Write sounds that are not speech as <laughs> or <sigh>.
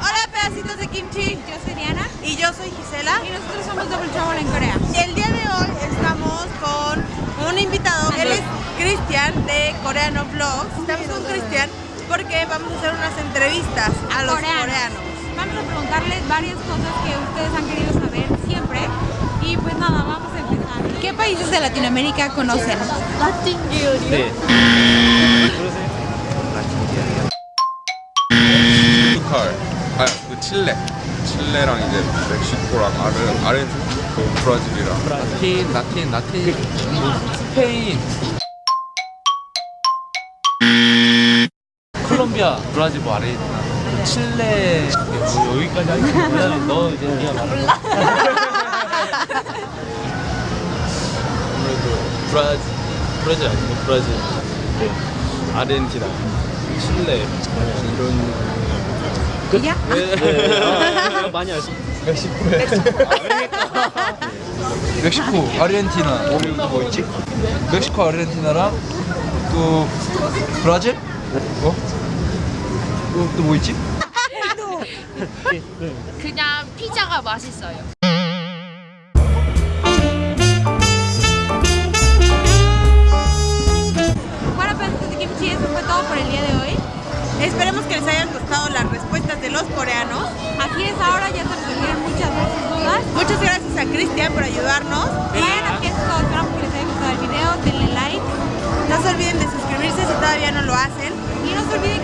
Hola pedacitos de kimchi, yo soy Diana. Y yo soy Gisela. Y nosotros somos Double Trouble en Corea. Y el día de hoy estamos con un invitado, él es Cristian de Coreano Vlogs. Estamos con Cristian porque vamos a hacer unas entrevistas a los coreanos. coreanos. Vamos a preguntarles varias cosas que ustedes han querido saber siempre. Y pues nada, vamos países de Latinoamérica conocen? 네. 포르투갈, 아, 그 칠레, 칠레랑 이제 멕시코랑 아르, 아르헨티나, 그 브라질이랑 라틴, 라틴, 라틴, 뭐 스페인, 콜롬비아, 브라질, 뭐 아르헨티나, 칠레, 뭐 여기까지. 그다음에 너 이제 네가 말해. 몰라. <laughs> <laughs> 브라질, 브라질 아니고 브라질, 네. 아르헨티나, 칠레 이런. 야? 네. 많이 알수. 멕시코에. 멕시코, 아르헨티나 그리고 또뭐 있지? 멕시코, 아르헨티나랑 또 브라질? 어? 또뭐 있지? 그냥 피자가 맛있어요. Esperemos que les hayan gustado las respuestas de los coreanos. Aquí es ahora, ya se resolvieron muchas de sus dudas. Muchas gracias a Cristian por ayudarnos. Y bueno, aquí es todo. Esperamos que les haya gustado el video. Denle like. No se olviden de suscribirse si todavía no lo hacen. Y no se olviden